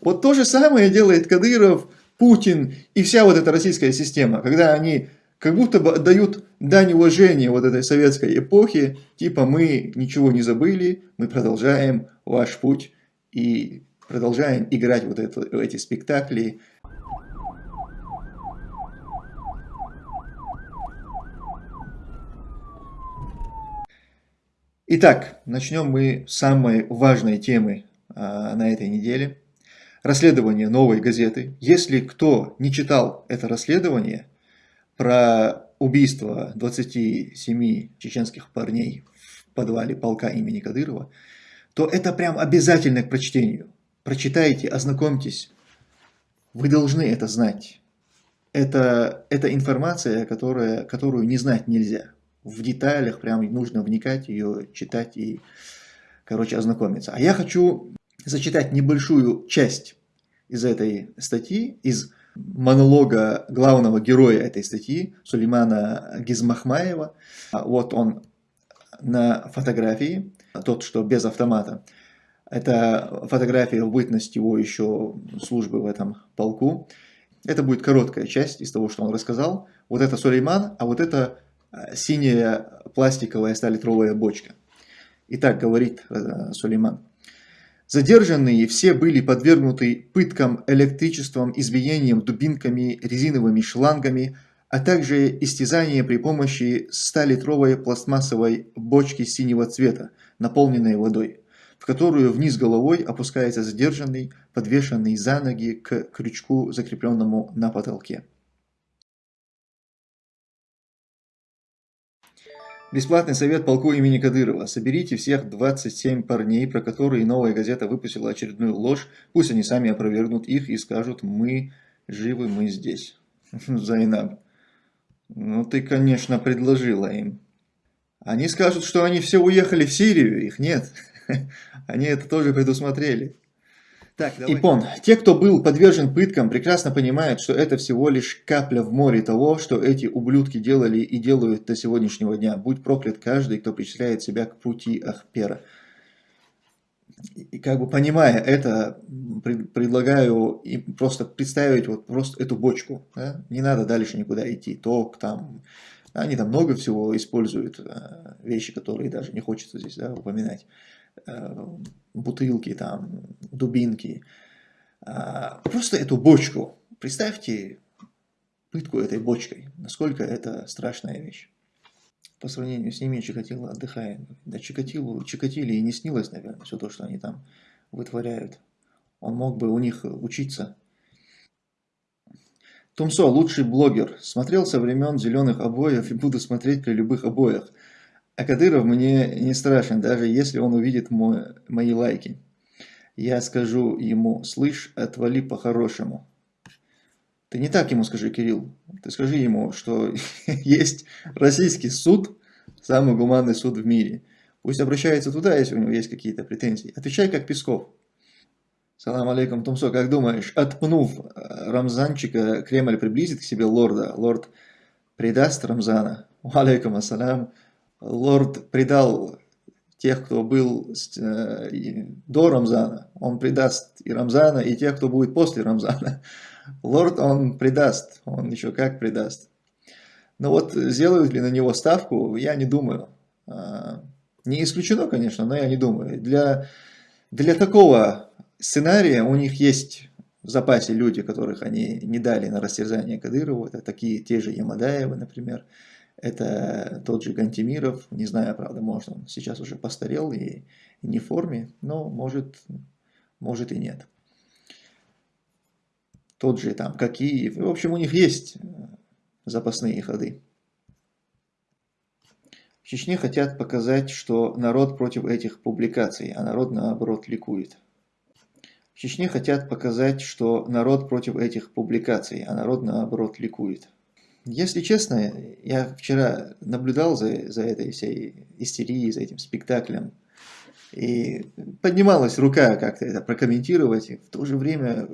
Вот то же самое делает Кадыров, Путин и вся вот эта российская система, когда они как будто бы дают дань уважения вот этой советской эпохи, типа мы ничего не забыли, мы продолжаем ваш путь и продолжаем играть вот это, эти спектакли. Итак, начнем мы с самой важной темы а, на этой неделе. Расследование новой газеты. Если кто не читал это расследование, про убийство 27 чеченских парней в подвале полка имени Кадырова, то это прям обязательно к прочтению. Прочитайте, ознакомьтесь. Вы должны это знать. Это, это информация, которая, которую не знать нельзя. В деталях прям нужно вникать, ее читать и, короче, ознакомиться. А я хочу зачитать небольшую часть из этой статьи, из монолога главного героя этой статьи, Сулеймана Гизмахмаева. Вот он на фотографии, тот, что без автомата. Это фотография в бытность его еще службы в этом полку. Это будет короткая часть из того, что он рассказал. Вот это Сулейман, а вот это э, синяя пластиковая 100-литровая бочка. Итак, говорит э, Сулейман. Задержанные все были подвергнуты пыткам электричеством, избиением дубинками, резиновыми шлангами, а также истязанием при помощи 100-литровой пластмассовой бочки синего цвета, наполненной водой, в которую вниз головой опускается задержанный, подвешенный за ноги к крючку, закрепленному на потолке. Бесплатный совет полку имени Кадырова. Соберите всех 27 парней, про которые новая газета выпустила очередную ложь. Пусть они сами опровергнут их и скажут, мы живы, мы здесь. Зайнаб. Ну ты, конечно, предложила им. Они скажут, что они все уехали в Сирию, их нет. Они это тоже предусмотрели. Так, Ипон. Те, кто был подвержен пыткам, прекрасно понимают, что это всего лишь капля в море того, что эти ублюдки делали и делают до сегодняшнего дня. Будь проклят каждый, кто причисляет себя к пути Ахпера. И как бы понимая это, предлагаю им просто представить вот просто эту бочку. Да? Не надо дальше никуда идти. Ток там, они там много всего используют, э, вещи, которые даже не хочется здесь да, упоминать. Э, бутылки, там, дубинки. А, просто эту бочку. Представьте пытку этой бочкой. Насколько это страшная вещь. По сравнению с ними Чикатило отдыхает. Да Чикатилу, Чикатиле и не снилось, наверное, все то, что они там вытворяют. Он мог бы у них учиться. Тумсо, лучший блогер. Смотрел со времен зеленых обоев и буду смотреть при любых обоях. А Кадыров мне не страшен, даже если он увидит мой, мои лайки. Я скажу ему, слышь, отвали по-хорошему. Ты не так ему скажи, Кирилл. Ты скажи ему, что есть российский суд, самый гуманный суд в мире. Пусть обращается туда, если у него есть какие-то претензии. Отвечай как Песков. Салам алейкум, Тумсо, как думаешь, отпнув э, Рамзанчика, Кремль приблизит к себе лорда? Лорд предаст Рамзана? Алейкум ассалям лорд предал тех, кто был э, до Рамзана, он предаст и Рамзана, и тех, кто будет после Рамзана. Лорд он предаст, он еще как предаст. Но вот сделают ли на него ставку, я не думаю. А, не исключено, конечно, но я не думаю. Для, для такого сценария у них есть в запасе люди, которых они не дали на растерзание Кадырову. Это такие, те же Ямадаевы, например. Это тот же Гантимиров, не знаю, правда, может он сейчас уже постарел и, не в форме, но может, может и нет. Тот же там Какиев, в общем, у них есть э, запасные ходы. В Чечне хотят показать, что народ против этих публикаций, а народ наоборот ликует. В Чечне хотят показать, что народ против этих публикаций, а народ наоборот ликует. Если честно, я вчера наблюдал за, за этой всей истерией, за этим спектаклем. И поднималась рука как-то это прокомментировать. И в то же время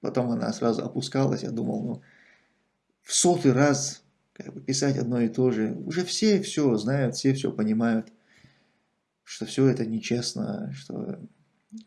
потом она сразу опускалась. Я думал, ну, в сотый раз как бы, писать одно и то же. Уже все все знают, все все понимают, что все это нечестно, что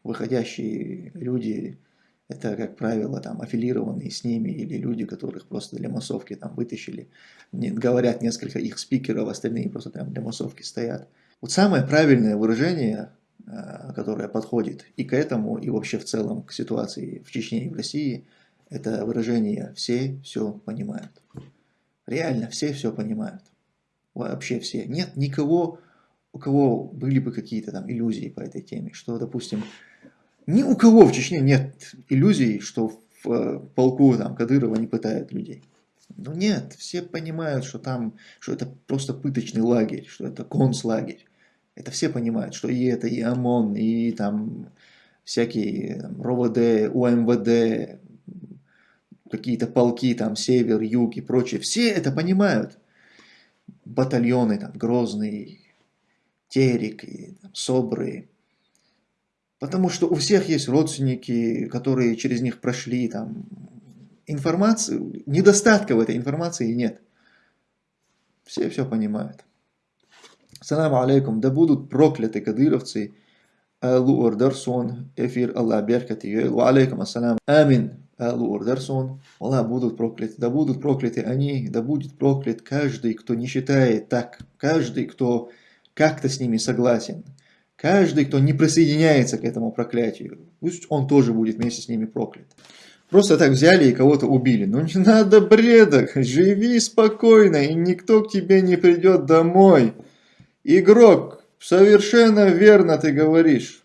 выходящие люди Это, как правило, там аффилированные с ними или люди, которых просто для массовки там вытащили. Говорят несколько их спикеров, остальные просто там для массовки стоят. Вот самое правильное выражение, а, которое подходит и к этому, и вообще в целом к ситуации в Чечне и в России, это выражение «все все понимают». Реально, все все понимают. Вообще все. Нет никого, у кого были бы какие-то там иллюзии по этой теме, что, допустим, ни у кого в Чечне нет иллюзий, что в э, полку там, Кадырова не пытают людей. Ну нет, все понимают, что там, что это просто пыточный лагерь, что это концлагерь. Это все понимают, что и это, и ОМОН, и там всякие там, РОВД, УМВД, какие-то полки, там, север, юг и прочее. Все это понимают. Батальоны, там, Грозный, Терек, и, там, Собры. Потому что у всех есть родственники, которые через них прошли, там, информацию, недостатка в этой информации нет. Все все понимают. Салам алейкум, да будут прокляты кадыровцы. Аллу Ордарсон, эфир Аллах беркати. Ва алейкум ассалам. Амин. Аллу Ордарсон. Аллах будут прокляты. Да будут прокляты они, да будет проклят каждый, кто не считает так. Каждый, кто как-то с ними согласен. Каждый, кто не присоединяется к этому проклятию. Пусть он тоже будет вместе с ними проклят. Просто так взяли и кого-то убили. Ну не надо бреда, живи спокойно, и никто к тебе не придет домой. Игрок, совершенно верно ты говоришь.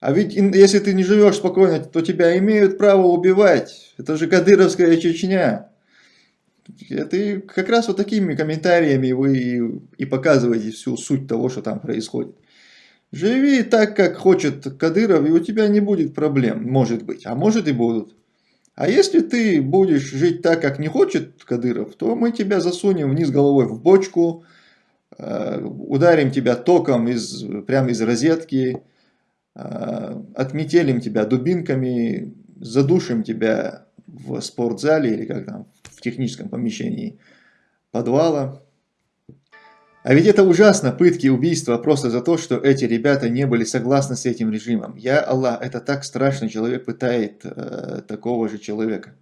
А ведь если ты не живешь спокойно, то тебя имеют право убивать. Это же Кадыровская Чечня. Это как раз вот такими комментариями вы и показываете всю суть того, что там происходит. Живи так, как хочет Кадыров, и у тебя не будет проблем, может быть, а может и будут. А если ты будешь жить так, как не хочет Кадыров, то мы тебя засунем вниз головой в бочку, Э, ударим тебя током из, прямо из розетки, э, отметелим тебя дубинками, задушим тебя в спортзале или как там, в техническом помещении подвала. А ведь это ужасно, пытки, убийства, просто за то, что эти ребята не были согласны с этим режимом. Я Аллах, это так страшно, человек пытает э, такого же человека.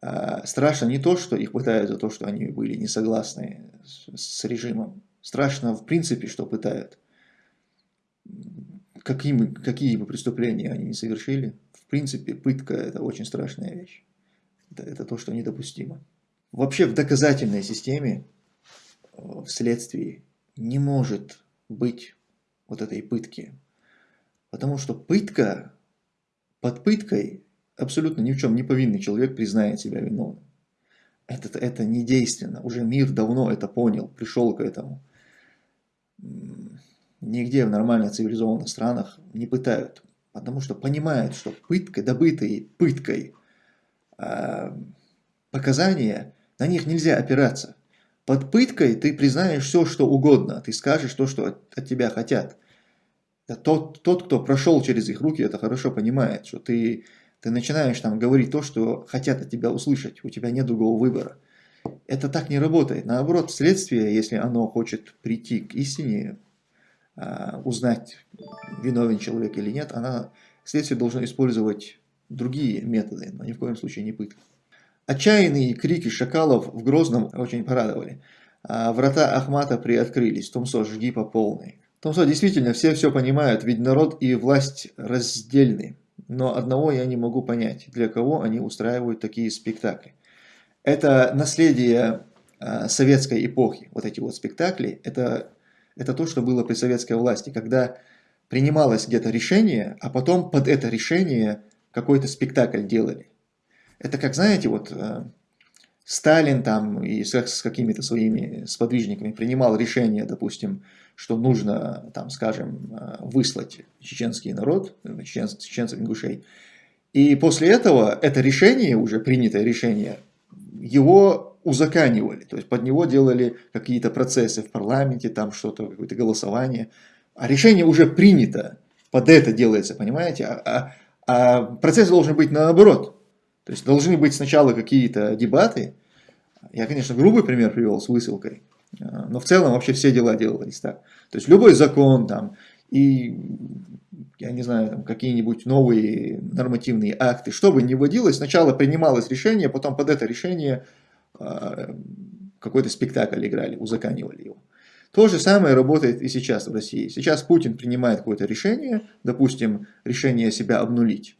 А, страшно не то, что их пытают за то, что они были не согласны с, режимом. Страшно в принципе, что пытают. Какими, какие бы преступления они не совершили. В принципе, пытка – это очень страшная вещь. Это, это то, что недопустимо. Вообще в доказательной системе, э, в следствии, не может быть вот этой пытки. Потому что пытка, под пыткой абсолютно ни в чем не повинный человек признает себя виновным. Это, это не действенно. Уже мир давно это понял, пришел к этому. Нигде в нормально цивилизованных странах не пытают. Потому что понимают, что пыткой, добытой пыткой э, показания, на них нельзя опираться. Под пыткой ты признаешь все, что угодно. Ты скажешь то, что от, от тебя хотят. Тот, тот, кто прошел через их руки, это хорошо понимает, что ты ты начинаешь там говорить то, что хотят от тебя услышать, у тебя нет другого выбора. Это так не работает. Наоборот, следствие, если оно хочет прийти к истине, а, узнать, виновен человек или нет, она, следствие должно использовать другие методы, но ни в коем случае не пытка. Отчаянные крики шакалов в Грозном очень порадовали. А врата Ахмата приоткрылись. Томсо, жги по полной. Томсо, действительно, все все понимают, ведь народ и власть раздельны. Но одного я не могу понять, для кого они устраивают такие спектакли. Это наследие э, советской эпохи, вот эти вот спектакли, это, это то, что было при советской власти, когда принималось где-то решение, а потом под это решение какой-то спектакль делали. Это как, знаете, вот э, Сталин там и с, с какими-то своими сподвижниками принимал решение, допустим, что нужно, там, скажем, э, выслать чеченский народ, чечен, чеченцев ингушей. И после этого это решение, уже принятое решение, его узаканивали, то есть под него делали какие-то процессы в парламенте, там что-то, какое-то голосование. А решение уже принято, под это делается, понимаете? А, а, а процесс должен быть наоборот. То есть должны быть сначала какие-то дебаты. Я, конечно, грубый пример привел с высылкой. Но в целом вообще все дела делались так. То есть любой закон там, и, я не знаю, какие-нибудь новые нормативные акты, что бы ни вводилось, сначала принималось решение, потом под это решение э, какой-то спектакль играли, узаканивали его. То же самое работает и сейчас в России. Сейчас Путин принимает какое-то решение, допустим, решение себя обнулить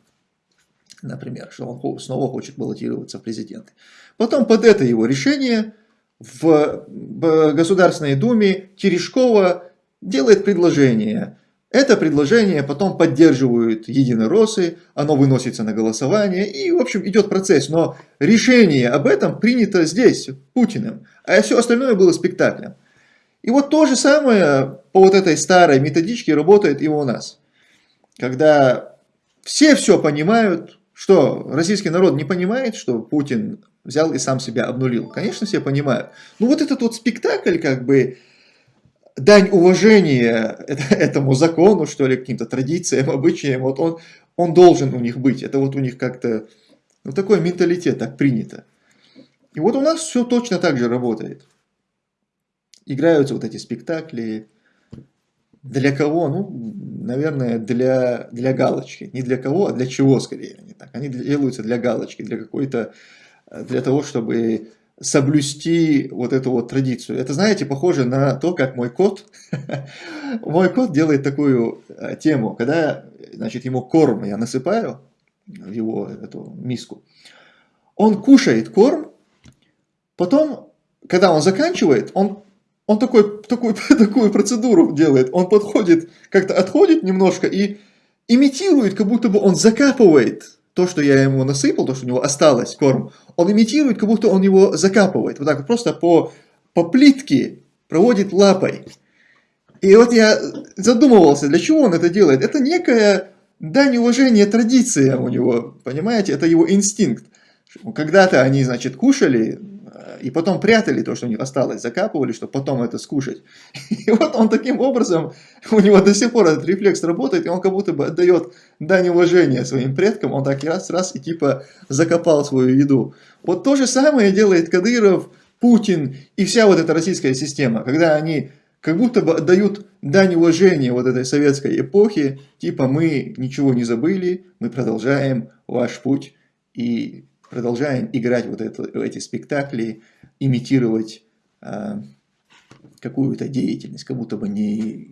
например, что он снова хочет баллотироваться в президенты. Потом под это его решение в Государственной Думе Терешкова делает предложение. Это предложение потом поддерживают единороссы, оно выносится на голосование, и, в общем, идет процесс. Но решение об этом принято здесь, Путиным, а все остальное было спектаклем. И вот то же самое по вот этой старой методичке работает и у нас. Когда все все понимают, что, российский народ не понимает, что Путин взял и сам себя обнулил? Конечно, все понимают. Ну вот этот вот спектакль, как бы, дань уважения этому закону, что ли, каким-то традициям, обычаям, вот он, он должен у них быть. Это вот у них как-то, ну такой менталитет, так принято. И вот у нас все точно так же работает. Играются вот эти спектакли. Для кого? Ну, наверное, для, для галочки. Не для кого, а для чего скорее. Они, так. они делаются для галочки, для какой-то, для того, чтобы соблюсти вот эту вот традицию. Это, знаете, похоже на то, как мой кот, мой кот делает такую э, тему, когда, значит, ему корм я насыпаю в его эту миску, он кушает корм, потом, когда он заканчивает, он он такой, такой, такую процедуру делает. Он подходит, как-то отходит немножко и имитирует, как будто бы он закапывает то, что я ему насыпал, то, что у него осталось, корм. Он имитирует, как будто он его закапывает. Вот так вот просто по, по плитке проводит лапой. И вот я задумывался, для чего он это делает. Это некая дань уважения традиция у него, понимаете? Это его инстинкт. Когда-то они, значит, кушали и потом прятали то, что у них осталось, закапывали, чтобы потом это скушать. И вот он таким образом, у него до сих пор этот рефлекс работает, и он как будто бы отдает дань уважения своим предкам, он так раз-раз и типа закопал свою еду. Вот то же самое делает Кадыров, Путин и вся вот эта российская система, когда они как будто бы отдают дань уважения вот этой советской эпохи, типа мы ничего не забыли, мы продолжаем ваш путь и продолжаем играть вот это, эти спектакли, имитировать э, какую-то деятельность, как будто бы не,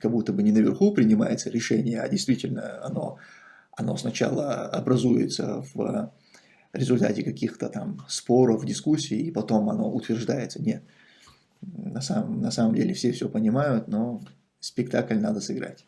как будто бы не наверху принимается решение, а действительно оно, оно сначала образуется в результате каких-то там споров, дискуссий, и потом оно утверждается. Нет, на самом, на самом деле все все понимают, но спектакль надо сыграть.